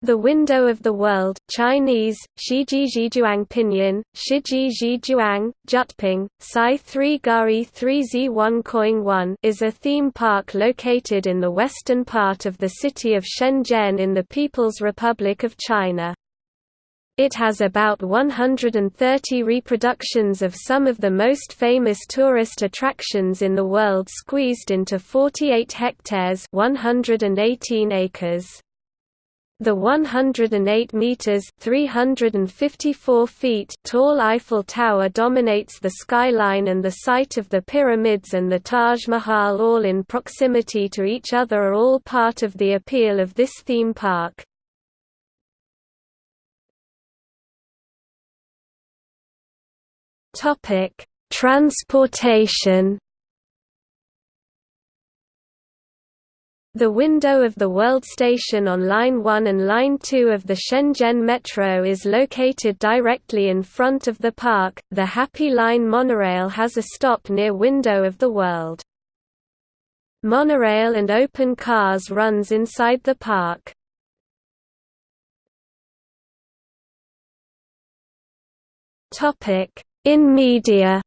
The Window of the World Chinese, Shijizhijuang Pinyin, Shijizhijuang, Jyutping, Sai 3 Gari 3 Z1 Coing 1 is a theme park located in the western part of the city of Shenzhen in the People's Republic of China. It has about 130 reproductions of some of the most famous tourist attractions in the world squeezed into 48 hectares 118 acres. The 108 meters (354 feet) tall Eiffel Tower dominates the skyline and the site of the pyramids and the Taj Mahal all in proximity to each other are all part of the appeal of this theme park. Topic: Transportation The window of the World Station on Line 1 and Line 2 of the Shenzhen Metro is located directly in front of the park. The Happy Line monorail has a stop near Window of the World. Monorail and open cars runs inside the park. Topic: In media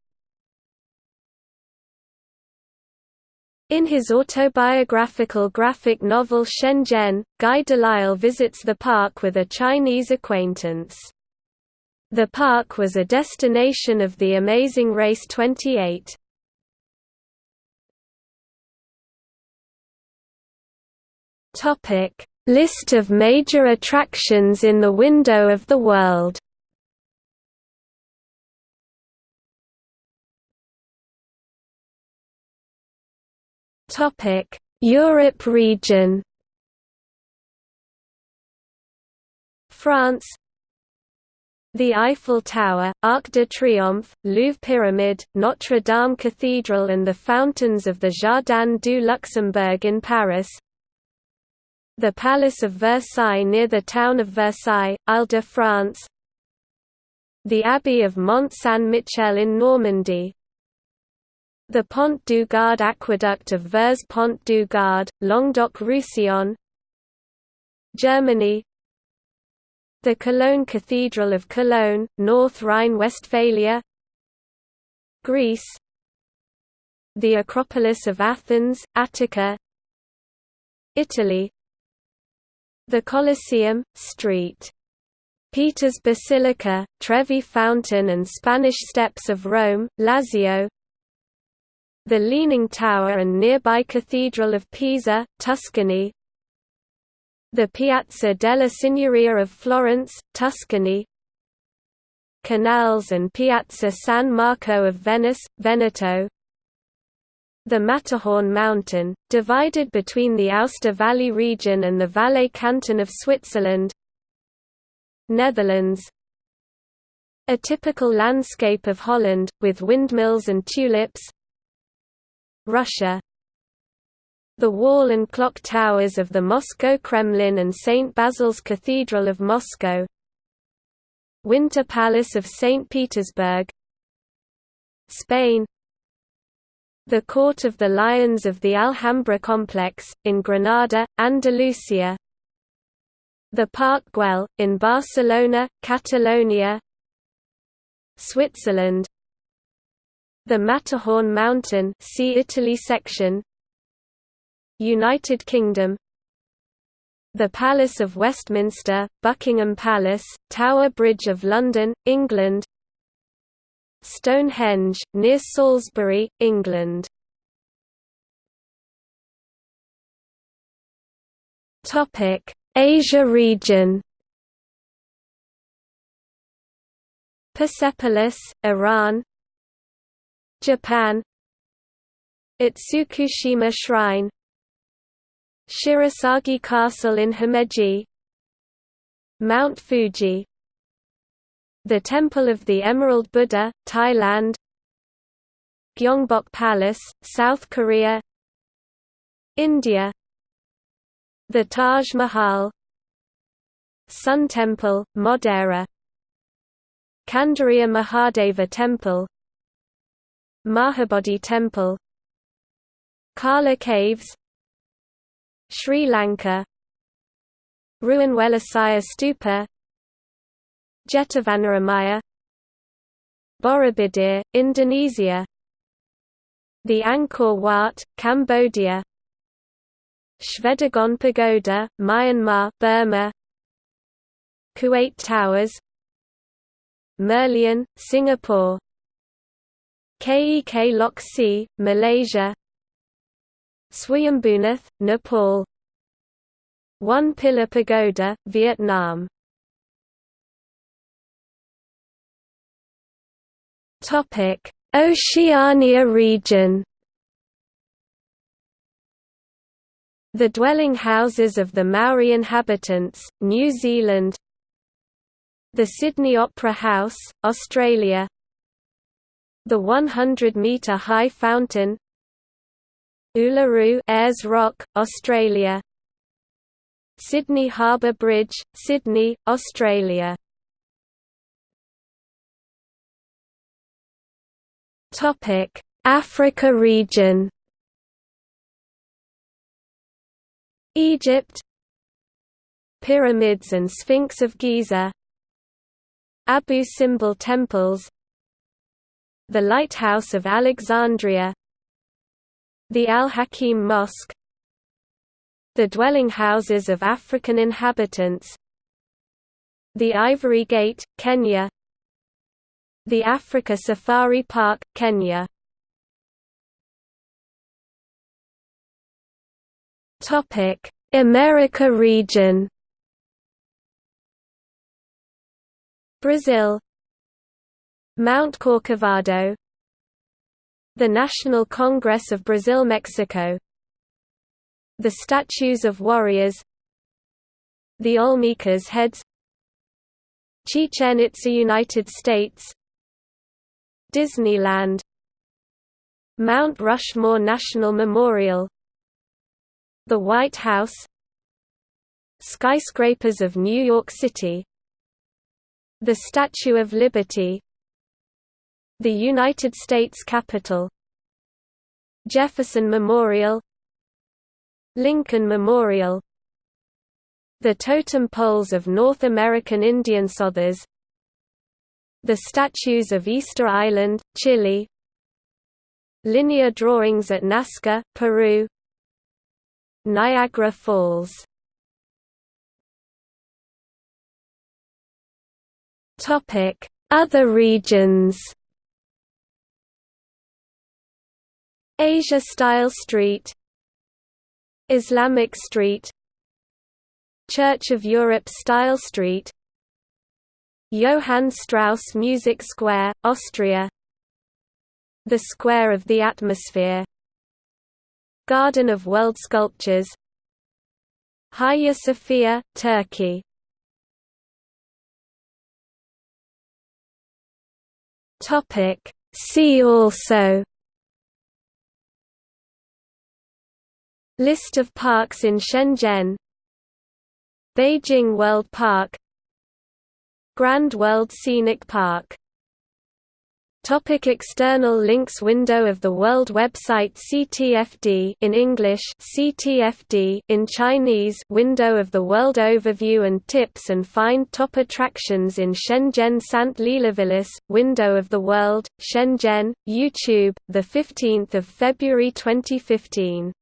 In his autobiographical graphic novel Shenzhen, Guy Delisle visits the park with a Chinese acquaintance. The park was a destination of the Amazing Race 28. List of major attractions in the Window of the World Topic: Europe region. France. The Eiffel Tower, Arc de Triomphe, Louvre Pyramid, Notre Dame Cathedral and the fountains of the Jardin du Luxembourg in Paris. The Palace of Versailles near the town of Versailles, Ile-de-France The Abbey of Mont Saint-Michel in Normandy the Pont du Gard aqueduct of Vers Pont du Gard, Languedoc-Roussillon Germany. The Cologne Cathedral of Cologne, North Rhine-Westphalia Greece. The Acropolis of Athens, Attica Italy. The Colosseum, St. Peter's Basilica, Trevi Fountain and Spanish Steps of Rome, Lazio the Leaning Tower and nearby Cathedral of Pisa, Tuscany. The Piazza della Signoria of Florence, Tuscany. Canals and Piazza San Marco of Venice, Veneto. The Matterhorn mountain, divided between the Aosta Valley region and the Valais canton of Switzerland. Netherlands. A typical landscape of Holland, with windmills and tulips Russia The wall and clock towers of the Moscow Kremlin and St. Basil's Cathedral of Moscow Winter Palace of St. Petersburg Spain The Court of the Lions of the Alhambra complex, in Granada, Andalusia The Park Güell, in Barcelona, Catalonia Switzerland the Matterhorn Mountain see Italy section. United Kingdom. The Palace of Westminster, Buckingham Palace, Tower Bridge of London, England. Stonehenge, near Salisbury, England. Asia region. Persepolis, Iran Japan. Itsukushima Shrine. Shirasagi Castle in Himeji. Mount Fuji. The Temple of the Emerald Buddha, Thailand. Gyeongbok Palace, South Korea. India. The Taj Mahal. Sun Temple, Modhera Kandariya Mahadeva Temple Mahabodhi Temple Kala Caves Sri Lanka Ruanwelisaya Stupa Jetavanaramaya Borobudur, Indonesia The Angkor Wat, Cambodia Shwedagon Pagoda, Myanmar Burma Kuwait Towers Merlion, Singapore Kek Lok Si, Malaysia. Swayambhunath, Nepal. One Pillar Pagoda, Vietnam. Oceania region. The dwelling houses of the Maori inhabitants, New Zealand. The Sydney Opera House, Australia The 100-metre high fountain Uluru Ayers Rock, Australia Sydney Harbour Bridge, Sydney, Australia. Africa region. Egypt Pyramids and Sphinx of Giza Abu Simbel temples The Lighthouse of Alexandria The Al-Hakim Mosque The dwelling houses of African inhabitants The Ivory Gate, Kenya The Africa Safari Park, Kenya Topic: America region. Brazil Mount Corcovado The National Congress of Brazil Mexico The Statues of Warriors The Olmecas Heads Chichen Itza United States Disneyland Mount Rushmore National Memorial the White House Skyscrapers of New York City The Statue of Liberty The United States Capitol Jefferson Memorial Lincoln Memorial The totem poles of North American Indian Sothers The statues of Easter Island, Chile Linear drawings at Nazca, Peru Niagara Falls. Other regions Asia Style Street Islamic Street Church of Europe Style Street Johann Strauss Music Square, Austria The Square of the Atmosphere Garden of World Sculptures Hagia Sophia, Turkey. See also List of parks in Shenzhen. Beijing World Park. Grand World Scenic Park. Topic external links Window of the World website CTFD in English CTFD in Chinese Window of the World overview and tips and find top attractions in Shenzhen Sant Leelavillas Window of the World Shenzhen YouTube the 15th of February 2015